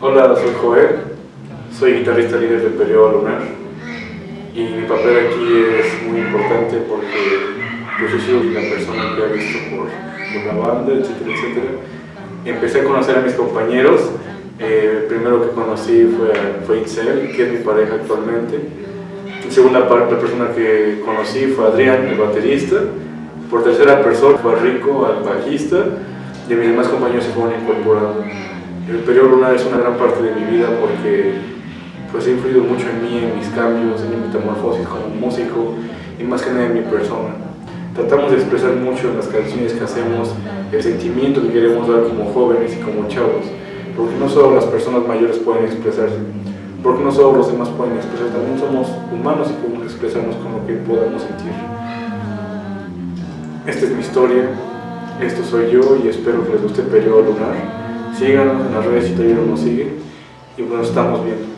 Hola, soy Joel, soy guitarrista líder del periodo lunar y mi papel aquí es muy importante porque yo soy la persona que ha visto por, por la banda, etcétera, etcétera. Empecé a conocer a mis compañeros, eh, el primero que conocí fue, fue Itzel, que es mi pareja actualmente. En segunda la persona que conocí fue Adrián, el baterista. Por tercera persona fue Rico, el bajista, y mis demás compañeros se fueron incorporando. El periodo lunar es una gran parte de mi vida porque pues, ha influido mucho en mí, en mis cambios, en mi metamorfosis como músico y más que nada en mi persona. Tratamos de expresar mucho en las canciones que hacemos el sentimiento que queremos dar como jóvenes y como chavos, porque no solo las personas mayores pueden expresarse, porque no solo los demás pueden expresar, también somos humanos y podemos expresarnos con lo que podamos sentir. Esta es mi historia, esto soy yo y espero que les guste el periodo lunar. Síganos en las redes si todavía no nos siguen. Y pues, bueno, estamos viendo.